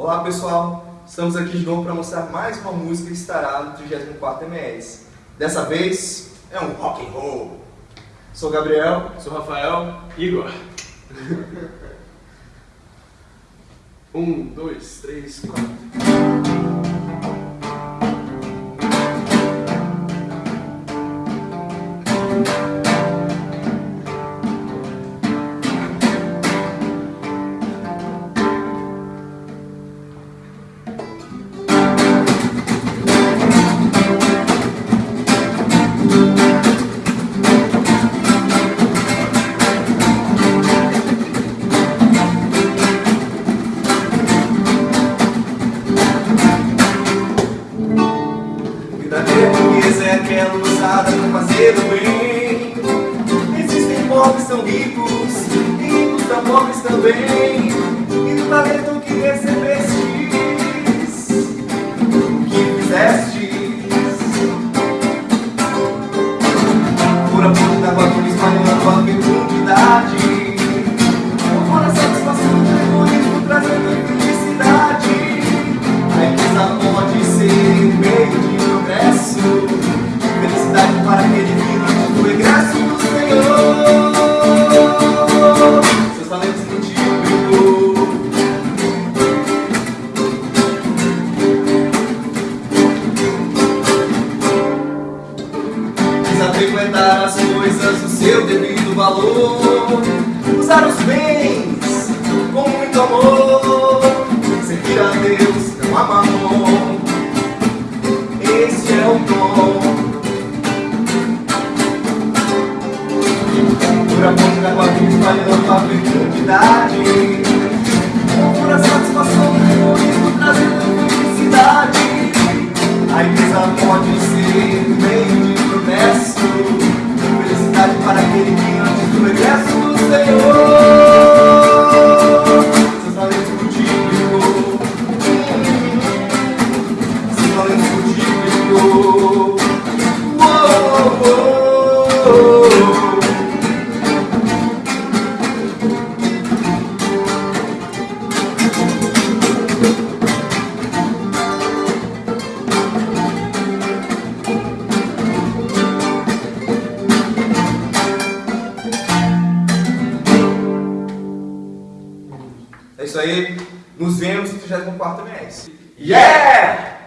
Olá pessoal, estamos aqui de novo para mostrar mais uma música que estará no 34 MS. Dessa vez é um rock and roll. Sou Gabriel. Sou Rafael. Igor. um, dois, três, quatro. Tão ricos, e ricos tão pobres também. E do talento que recebestes, que fizestes. Por da voz, por espalhando a fecundidade. Frequentar as coisas do seu devido valor. Usar os bens com muito amor. Servir a Deus, não a mamon. Esse é o dom. Por amor vida, espalhando a fecundidade. Senhor. Isso aí. Nos vemos no 34 mês. Yeah!